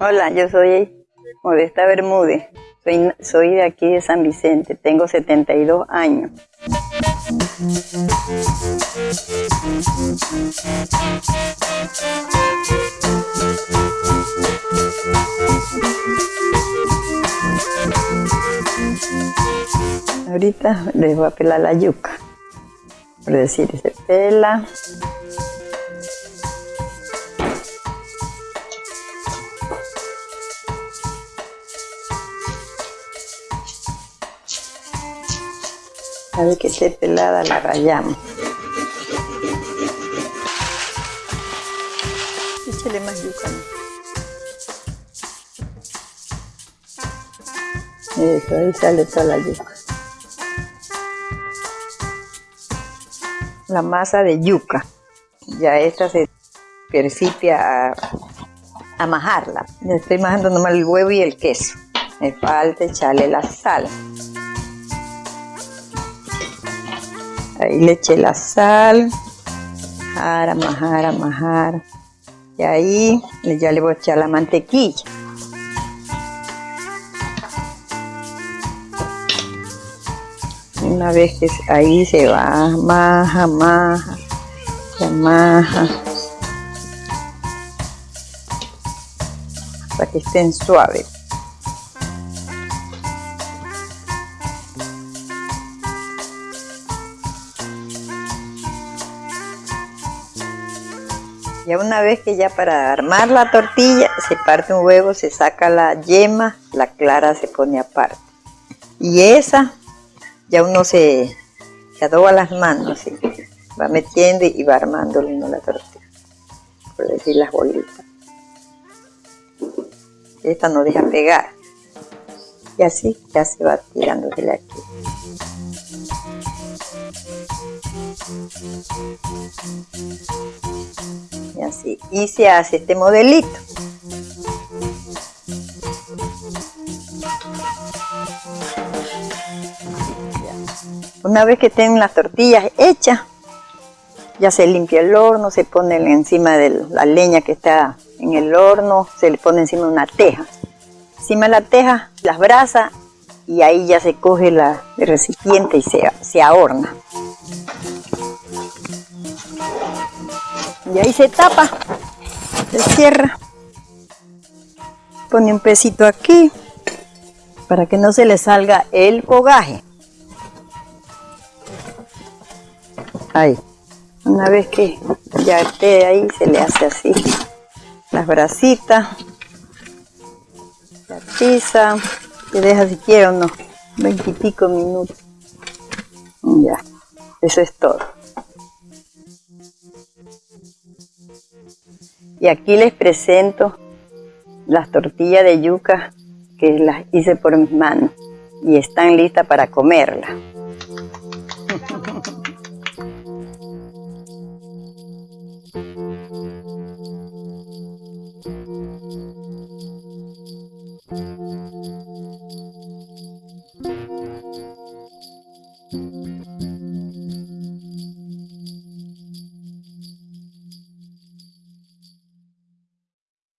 Hola, yo soy Modesta Bermúdez. Soy, soy de aquí de San Vicente. Tengo 72 años. Ahorita les voy a pelar la yuca. Por decir, se pela. A ver que esté pelada la rayamos. Échale más yuca. Eso, ahí sale toda la yuca. La masa de yuca. Ya esta se persipia a, a majarla. Estoy majando nomás el huevo y el queso. Me falta echarle la sal. Ahí le eché la sal. Majar, majar, majar. Y ahí ya le voy a echar la mantequilla. Una vez que ahí se va, maja, maja, se maja. Para que estén suaves. Ya una vez que ya para armar la tortilla se parte un huevo, se saca la yema, la clara se pone aparte. Y esa ya uno se, se adoba las manos, ¿sí? va metiendo y va armando uno la tortilla, por decir las bolitas. Esta no deja pegar. Y así ya se va tirándosele aquí. Y se hace este modelito. Una vez que tienen las tortillas hechas, ya se limpia el horno, se pone encima de la leña que está en el horno, se le pone encima una teja. Encima de la teja, las brasas y ahí ya se coge la, el recipiente y se, se ahorna. Y ahí se tapa, se cierra. Pone un pesito aquí para que no se le salga el fogaje. Ahí. Una vez que ya esté ahí, se le hace así las brasitas. La tiza. Se deja si quiere unos veintipico minutos. Ya. Eso es todo. Y aquí les presento las tortillas de yuca que las hice por mis manos y están listas para comerlas.